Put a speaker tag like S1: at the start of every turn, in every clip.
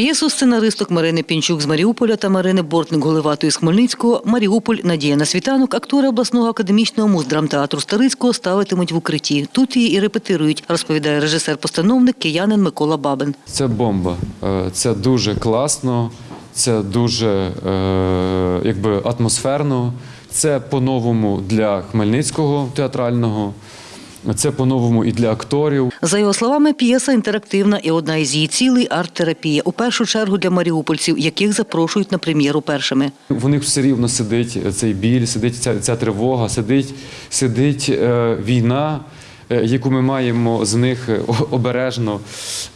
S1: П'єсу сценаристок Марини Пінчук з Маріуполя та Марини Бортник Голиватої з Хмельницького Маріуполь Надія на світанок актори обласного академічного муздрамтеатру Старицького ставитимуть в укритті. Тут її і репетирують, розповідає режисер-постановник киянин Микола Бабин.
S2: Це бомба. Е, Це дуже класно, це дуже е, якби атмосферно. Це по-новому для Хмельницького театрального, це по-новому і для акторів.
S1: За його словами, п'єса інтерактивна і одна із її цілей арт-терапія. У першу чергу для маріупольців, яких запрошують на прем'єру першими.
S2: В них все рівно сидить цей біль, сидить ця, ця тривога, сидить, сидить е, війна, е, яку ми маємо з них е, обережно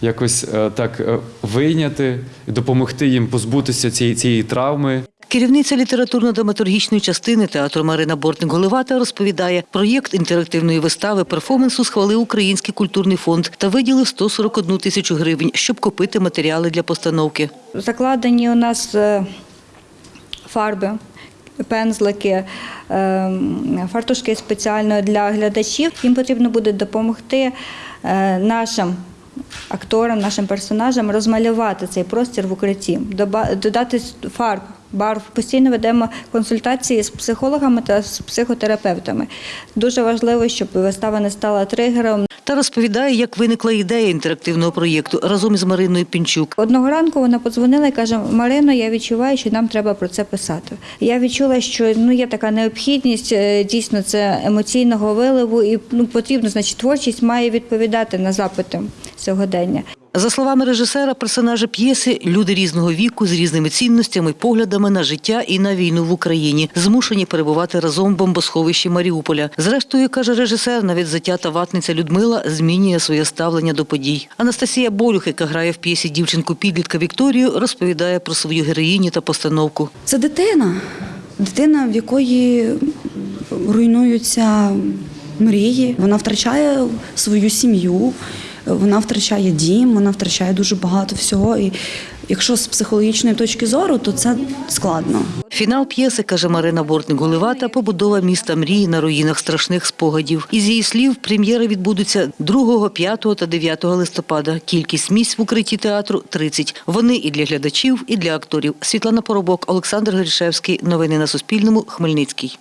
S2: якось е, так е, вийняти, допомогти їм позбутися цієї, цієї травми.
S1: Керівниця літературно-драматургічної частини театру Марина Бортник-Голивата розповідає, проєкт інтерактивної вистави перформансу схвалив Український культурний фонд та виділив 141 тисячу гривень, щоб купити матеріали для постановки.
S3: Закладені у нас е, фарби, пензлики, е, фартушки спеціально для глядачів. Їм потрібно буде допомогти е, нашим. Акторам, нашим персонажам розмалювати цей простір в укритті, додати фарб, барв. Постійно ведемо консультації з психологами та з психотерапевтами. Дуже важливо, щоб вистава не стала тригером.
S1: Та розповідає, як виникла ідея інтерактивного проєкту разом із Мариною Пінчук.
S3: Одного ранку вона подзвонила і каже: Марино, я відчуваю, що нам треба про це писати. Я відчула, що ну є така необхідність е, дійсно це емоційного виливу, і ну потрібно, значить, творчість має відповідати на запити сьогодення.
S1: За словами режисера, персонажі п'єси люди різного віку з різними цінностями, поглядами на життя і на війну в Україні, змушені перебувати разом в бомбосховищі Маріуполя. Зрештою, каже режисер, навіть затята ватниця Людмила змінює своє ставлення до подій. Анастасія Болюх, яка грає в п'єсі дівчинку підлітка Вікторію, розповідає про свою героїню та постановку.
S4: Це дитина, дитина, в якої руйнуються мрії. Вона втрачає свою сім'ю, вона втрачає дім, вона втрачає дуже багато всього. І якщо з психологічної точки зору, то це складно.
S1: Фінал п'єси, каже Марина Бортник-Голивата, побудова міста мрії на руїнах страшних спогадів. Із її слів, прем'єри відбудуться 2, 5 та 9 листопада. Кількість місць в укритті театру – 30. Вони і для глядачів, і для акторів. Світлана Поробок, Олександр Гришевський. Новини на Суспільному. Хмельницький.